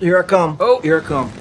Here I come. Oh. Here I come.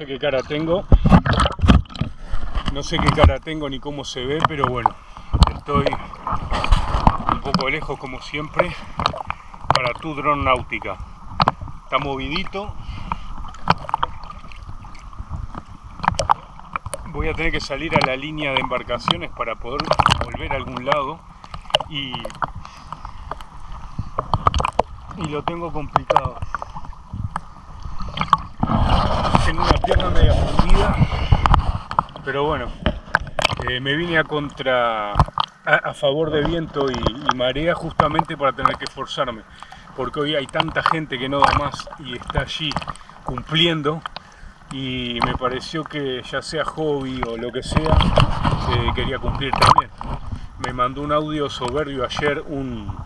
Sé qué cara tengo. No sé qué cara tengo ni cómo se ve, pero bueno, estoy un poco lejos como siempre para tu dron náutica. Está movidito. Voy a tener que salir a la línea de embarcaciones para poder volver a algún lado y, y lo tengo complicado. Pierna media fundida pero bueno, eh, me vine a contra, a, favor de viento y, marea justamente para tener que esforzarme, porque hoy hay tanta gente que no da más y está allí cumpliendo y me pareció que ya sea hobby o lo que sea, eh, quería cumplir también. Me mandó un audio soberbio ayer un,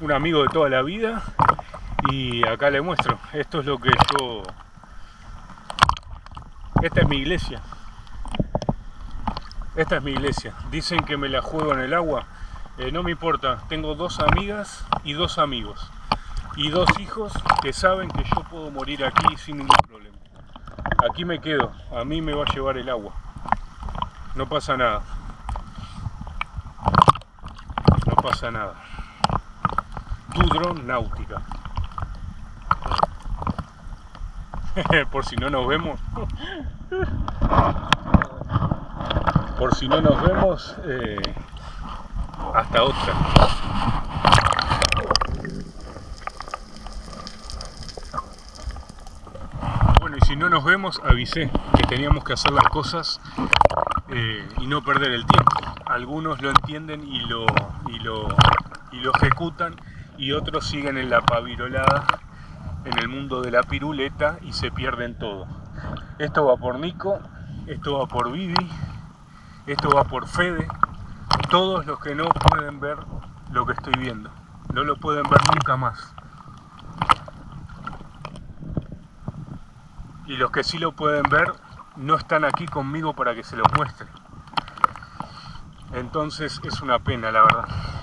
un amigo de toda la vida y acá le muestro, esto es lo que yo... Esta es mi iglesia, esta es mi iglesia. Dicen que me la juego en el agua. Eh, no me importa. Tengo dos amigas y dos amigos. Y dos hijos que saben que yo puedo morir aquí sin ningún problema. Aquí me quedo. A mí me va a llevar el agua. No pasa nada. No pasa nada. Tu dron náutica. Por si no nos vemos por si no nos vemos, eh, hasta otra. Bueno, y si no nos vemos, avisé que teníamos que hacer las cosas eh, y no perder el tiempo. Algunos lo entienden y lo, y lo, y lo ejecutan y otros siguen en la pavirolada en el mundo de la piruleta y se pierden todo. Esto va por Nico, esto va por Vivi, esto va por Fede. Todos los que no pueden ver lo que estoy viendo. No lo pueden ver nunca más. Y los que sí lo pueden ver no están aquí conmigo para que se los muestre. Entonces es una pena, la verdad.